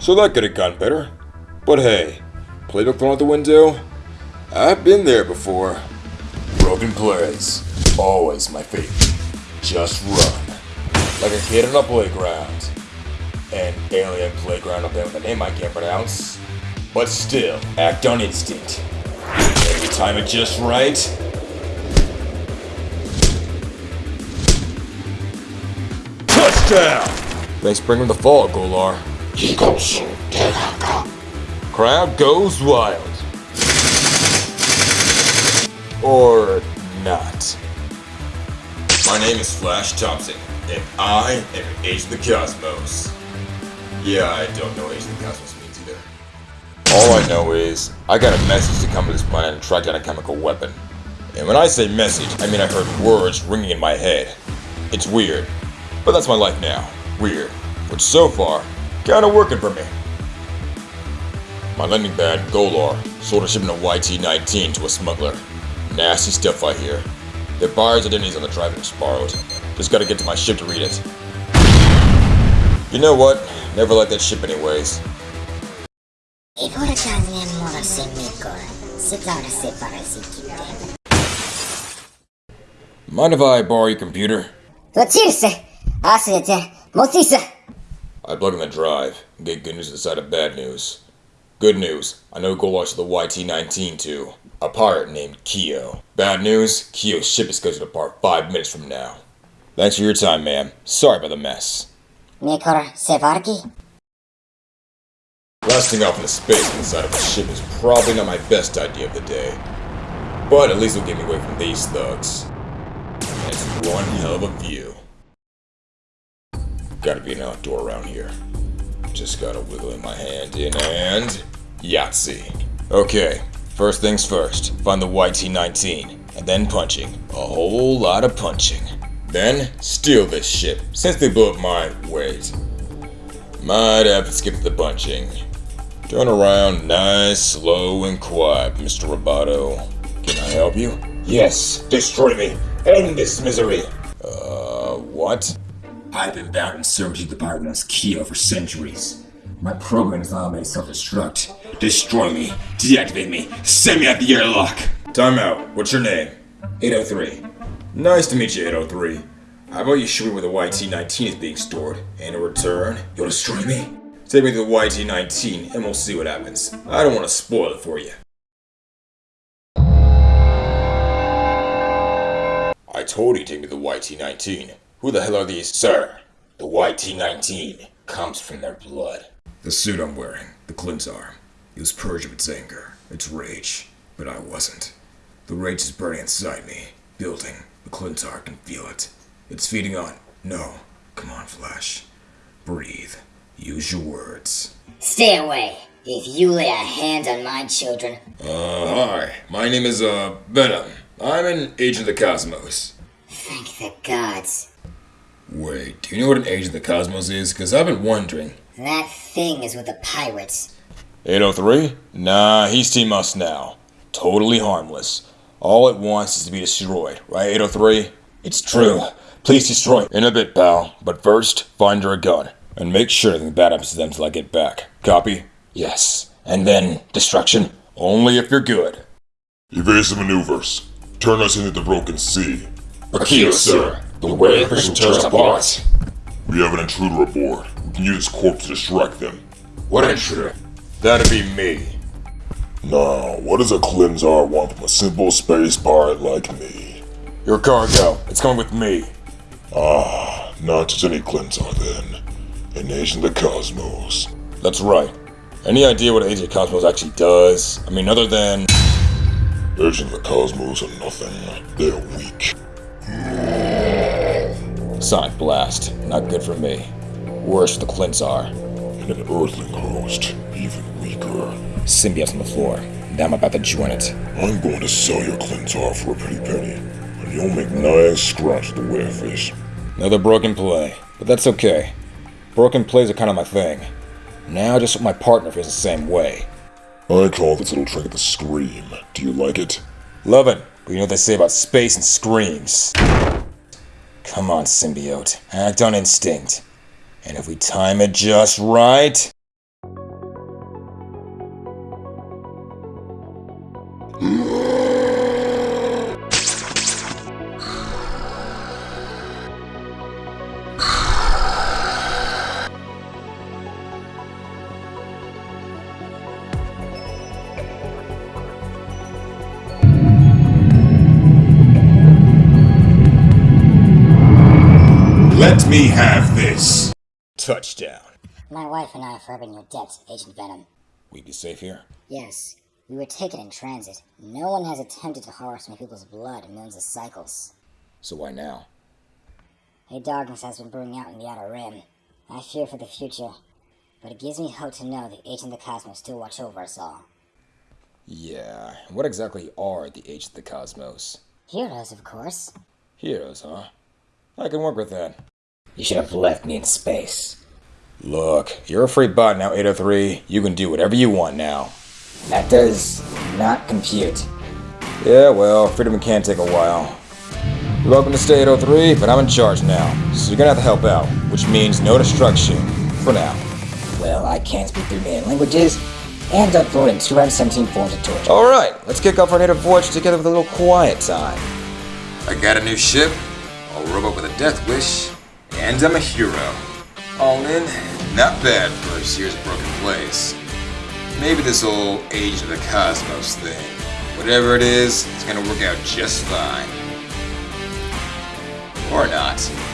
so that could have gone better. But hey, playbook thrown out the window? I've been there before. Broken plays, always my favorite. Just run. Like a kid on a playground. An alien playground up there with a name I can't pronounce. But still, act on instinct. Every time it just right. Touchdown! Thanks for bringing the fall, Golar. Crowd goes wild. Or not. My name is Flash Thompson, and I am an Agent of the Cosmos. Yeah, I don't know what Agent of the Cosmos means either. All I know is, I got a message to come to this planet and track down a chemical weapon. And when I say message, I mean I heard words ringing in my head. It's weird, but that's my life now. Weird. Which so far, kinda working for me. My lending pad, Golar, sold a shipment of YT-19 to a smuggler. Nasty stuff I hear. The buyer's identity's on the drive it's borrowed. Just gotta get to my ship to read it. You know what? Never liked that ship anyways. Mind if I borrow your computer? Tlachirse! Asete! Motisa! I plug in the drive and get good news to the side of bad news. Good news, I know Golar's the YT-19 too. A pirate named Kyo. Bad news, Kyo's ship is scheduled to depart five minutes from now. Thanks for your time, ma'am. Sorry about the mess. Mikor Sevarki? Blasting off into space inside of a ship is probably not my best idea of the day. But at least it'll get me away from these thugs. And it's one hell of a view. Gotta be an outdoor around here. Just gotta wiggle in my hand in and... Yahtzee. Okay, first things first. Find the YT-19. And then punching. A whole lot of punching. Then, steal this ship, since they blew up my... Wait. Might have to skip the punching. Turn around nice, slow, and quiet, Mr. Roboto. Can I help you? Yes, destroy me. End this misery. Uh, what? I've been to the Byron's Kyo for centuries. My program is automated self-destruct. Destroy me, deactivate me, send me out the airlock! Time out. What's your name? 803. Nice to meet you, 803. How about you show me where the YT-19 is being stored, and in return, You'll destroy me? take me to the YT-19, and we'll see what happens. I don't want to spoil it for you. I told you to take me to the YT-19. Who the hell are these? Sir, the YT-19 comes from their blood. The suit I'm wearing, the Klyntar, it was purged of its anger, its rage, but I wasn't. The rage is burning inside me, building. The Klyntar can feel it. It's feeding on. No, come on, Flash. Breathe. Use your words. Stay away! If you lay a hand on my children, Uh, hi. My name is, uh, Venom. I'm an agent of the Cosmos. thank the gods. Wait, do you know what an agent of the Cosmos is? Because I've been wondering. That thing is with the pirates. 803? Nah, he's Team Us now. Totally harmless. All it wants is to be destroyed, right, 803? It's true. Please destroy. In a bit, pal. But first, find her a gun. And make sure nothing bad happens to them till I get back. Copy? Yes. And then, destruction? Only if you're good. Evasive maneuvers. Turn us into the broken sea. Akio, sir. The way tears us apart. We have an intruder aboard. We can use his corpse to distract them. What intruder? That'd be me. Now, what does a Klyntar want from a simple space pirate like me? Your cargo. It's coming with me. Ah, not just any Klyntar then. An agent of the cosmos. That's right. Any idea what Agent Cosmos actually does? I mean, other than. Agent of the cosmos are nothing. They're weak. Sonic Blast. Not good for me. Worse for the Klyntar. And an earthling host, even weaker. Symbiote's on the floor. Now I'm about to join it. I'm going to sell your Klyntar for a pretty penny. And you'll make nice scratch the werefish. Another broken play. But that's okay. Broken plays are kind of my thing. Now I just hope my partner feels the same way. I call this little trick the scream. Do you like it? Love it. But you know what they say about space and screams. Come on, symbiote. Act on instinct. And if we time it just right. Let me have this! Touchdown. My wife and I are forever your debts, Agent Venom. We'd be safe here? Yes, we were taken in transit. No one has attempted to harvest my people's blood in millions of cycles. So why now? A darkness has been brewing out in the Outer Rim. I fear for the future, but it gives me hope to know the Agent of the Cosmos still watch over us all. Yeah, what exactly are the Agents of the Cosmos? Heroes, of course. Heroes, huh? I can work with that. You should have left me in space. Look, you're a free bot now, 803. You can do whatever you want now. That does not compute. Yeah, well, freedom can take a while. You're welcome to stay 803, but I'm in charge now, so you're gonna have to help out, which means no destruction. For now. Well, I can't speak three million languages, and in 217 forms of torture. Alright, let's kick off our native voyage together with a little quiet time. I got a new ship, a robot death wish, and I'm a hero. All in, not bad for a year's broken place. Maybe this whole Agent of the Cosmos thing. Whatever it is, it's gonna work out just fine. Or not.